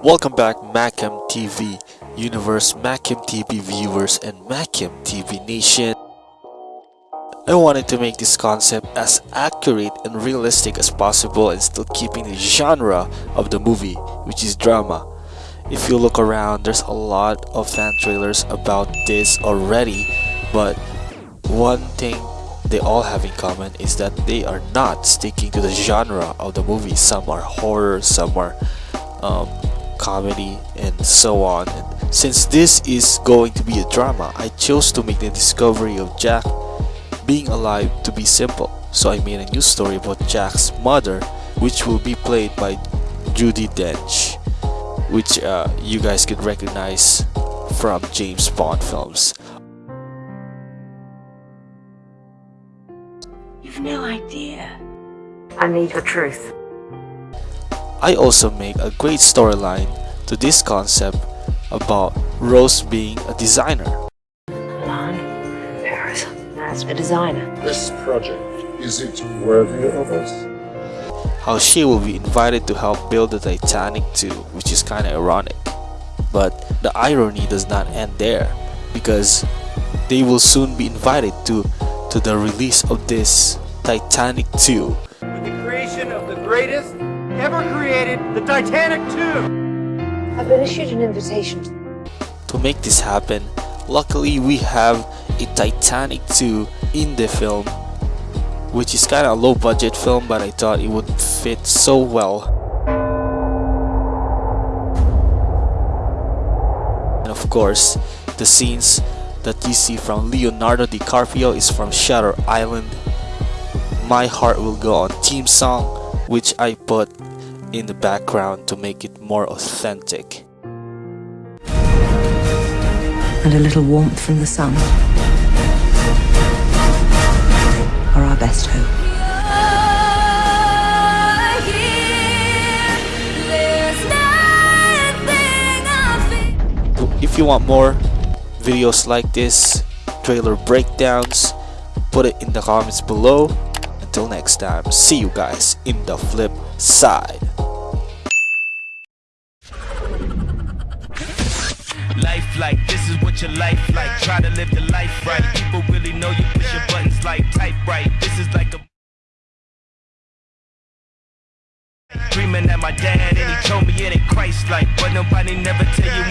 Welcome back Macam TV Universe, Macam TV viewers, and Macam TV Nation. I wanted to make this concept as accurate and realistic as possible and still keeping the genre of the movie, which is drama. If you look around, there's a lot of fan trailers about this already, but one thing they all have in common is that they are not sticking to the genre of the movie. Some are horror, some are um, comedy, and so on. And since this is going to be a drama, I chose to make the discovery of Jack being alive to be simple. So I made a new story about Jack's mother, which will be played by Judi Dench, which uh, you guys could recognize from James Bond films. You've no idea. I need the truth. I also make a great storyline to this concept about Rose being a designer. Milan, Paris, as a designer. This project, is it worthy of us? How she will be invited to help build the Titanic too, which is kinda ironic. But the irony does not end there, because they will soon be invited to, to the release of this Titanic 2. With the creation of the greatest ever created, the Titanic 2. I've been issued an invitation. To make this happen, luckily we have a Titanic 2 in the film, which is kind of a low budget film but I thought it would fit so well. And of course, the scenes that you see from Leonardo DiCaprio is from Shutter Island my Heart Will Go On theme song, which I put in the background to make it more authentic. And a little warmth from the sun are our best hope. If you want more videos like this, trailer breakdowns, put it in the comments below until next time, see you guys in the flip side. Life like this is what your life like. Try to live the life right. People really know you push your buttons like type right. This is like a Dreaming my dad and he told me it ain't Christ like But nobody never tell you